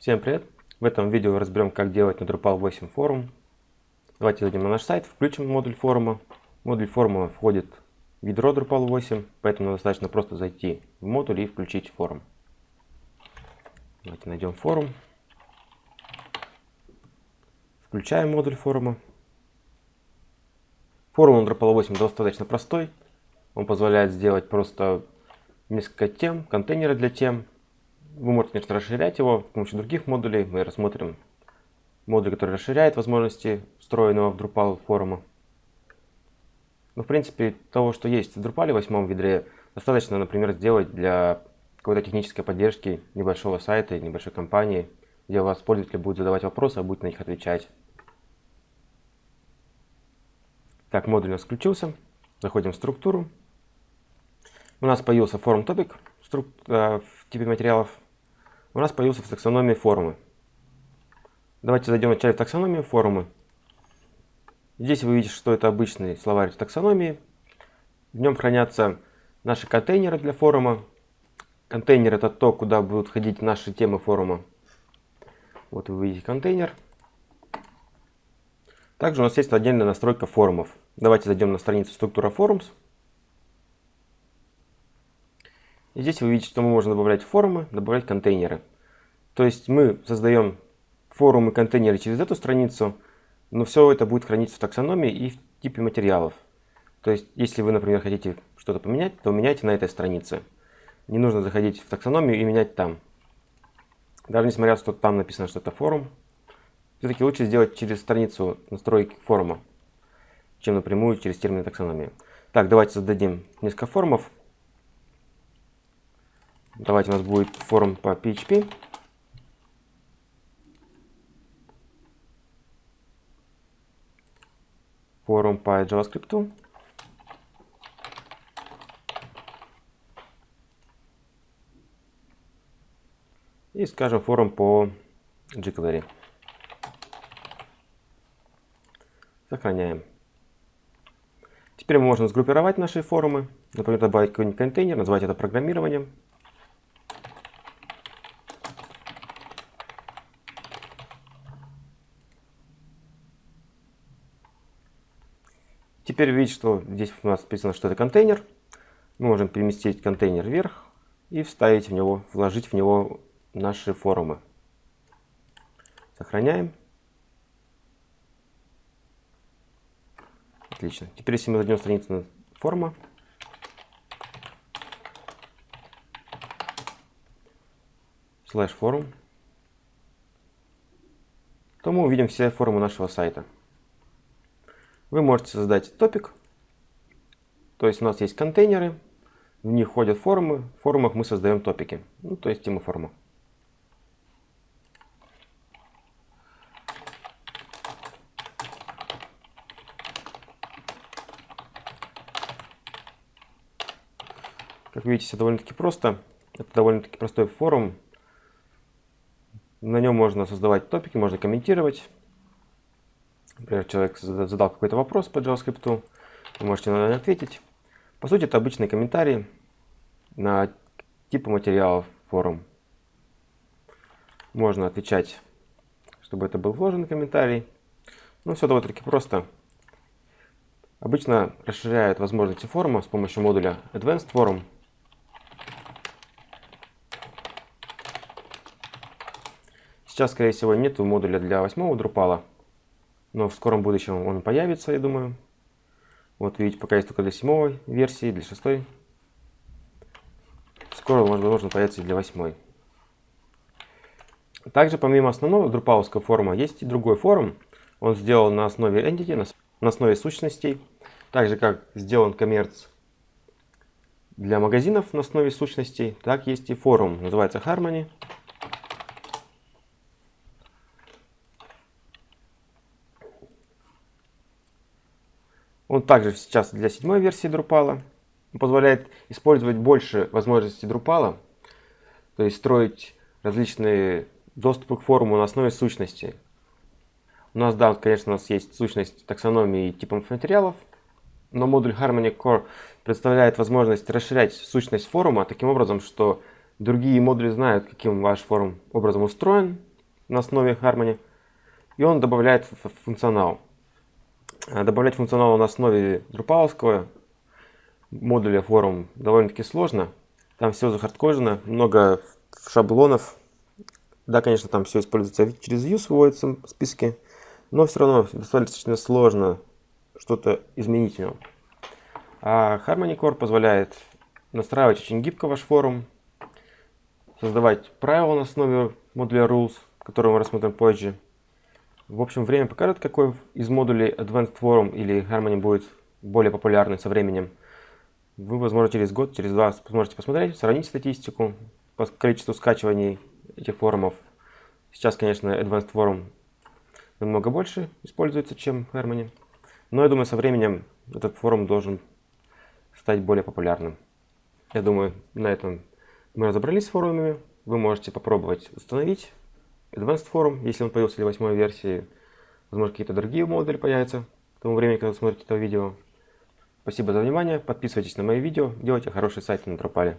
Всем привет! В этом видео разберем, как делать на Drupal 8 форум. Давайте зайдем на наш сайт, включим модуль форума. Модуль форума входит ядро Drupal 8, поэтому достаточно просто зайти в модуль и включить форум. Давайте найдем форум. Включаем модуль форума. Форум на Drupal 8 достаточно простой. Он позволяет сделать просто несколько тем, контейнеры для тем. Вы можете, конечно, расширять его с помощью других модулей. Мы рассмотрим модуль, который расширяет возможности встроенного в Drupal форума. Но, в принципе, того, что есть в Drupal 8 ядре, достаточно, например, сделать для какой-то технической поддержки небольшого сайта, небольшой компании, где у вас пользователи будут задавать вопросы, а будет на них отвечать. Так, модуль у нас включился. Заходим в структуру. У нас появился форум топик в типе материалов. У нас появился в таксономии форумы. Давайте зайдем вначале в таксономию форумы. Здесь вы видите, что это обычный словарь таксономии. В нем хранятся наши контейнеры для форума. Контейнер это то, куда будут ходить наши темы форума. Вот вы видите контейнер. Также у нас есть отдельная настройка форумов. Давайте зайдем на страницу структура forums. И здесь вы видите, что мы можем добавлять форумы, добавлять контейнеры. То есть мы создаем форумы, контейнеры через эту страницу, но все это будет храниться в таксономии и в типе материалов. То есть, если вы, например, хотите что-то поменять, то меняйте на этой странице. Не нужно заходить в таксономию и менять там. Даже несмотря, что там написано, что это форум, все-таки лучше сделать через страницу настройки форума, чем напрямую через термин таксономии. Так, давайте зададим несколько форумов. Давайте у нас будет форум по PHP. Форум по JavaScript. И скажем форум по jQuery. Сохраняем. Теперь мы можем сгруппировать наши форумы. Например, добавить какой-нибудь контейнер, назвать это программированием. Теперь видите, что здесь у нас написано, что это контейнер. Мы можем переместить контейнер вверх и вставить в него, вложить в него наши форумы. Сохраняем. Отлично. Теперь если мы зайдем страницу форума, слэш форум, то мы увидим все форумы нашего сайта. Вы можете создать топик. То есть у нас есть контейнеры, в них ходят форумы. В форумах мы создаем топики. Ну, то есть тема форума. Как видите, все довольно-таки просто. Это довольно-таки простой форум. На нем можно создавать топики, можно комментировать. Например, человек задал какой-то вопрос по JavaScript, вы можете на него ответить. По сути, это обычные комментарии на типы материалов форум. Можно отвечать, чтобы это был вложенный комментарий. Ну, все довольно-таки просто. Обычно расширяют возможности форума с помощью модуля Advanced Forum. Сейчас, скорее всего, нет модуля для восьмого Drupal, но в скором будущем он появится, я думаю. Вот видите, пока есть только для седьмой версии, для шестой. Скоро, возможно, появится и для восьмой. Также, помимо основного друпаловского форума, есть и другой форум. Он сделан на основе entity, на основе сущностей. Так же, как сделан коммерц для магазинов на основе сущностей, так есть и форум, называется Harmony. Он также сейчас для седьмой версии Drupal. Он позволяет использовать больше возможностей Drupal, то есть строить различные доступы к форуму на основе сущности. У нас, да, конечно, у нас есть сущность таксономии и типов материалов, но модуль Harmony Core представляет возможность расширять сущность форума таким образом, что другие модули знают, каким ваш форум образом устроен, на основе Harmony, и он добавляет функционал. А добавлять функционал на основе Drupal модуля форум довольно-таки сложно. Там все захардкожено, много шаблонов. Да, конечно, там все используется через views, выводятся списки, но все равно достаточно сложно что-то изменить в нем. А Harmony Core позволяет настраивать очень гибко ваш форум, создавать правила на основе модуля rules, который мы рассмотрим позже. В общем, время покажет, какой из модулей Advanced Forum или Harmony будет более популярный со временем. Вы, возможно, через год, через два сможете посмотреть, сравнить статистику по количеству скачиваний этих форумов. Сейчас, конечно, Advanced Forum намного больше используется, чем Harmony. Но я думаю, со временем этот форум должен стать более популярным. Я думаю, на этом мы разобрались с форумами. Вы можете попробовать установить Advanced Forum, если он появился в восьмой версии. Возможно, какие-то другие модули появятся к тому времени, когда вы смотрите это видео. Спасибо за внимание. Подписывайтесь на мои видео. Делайте хорошие сайты на Тропале.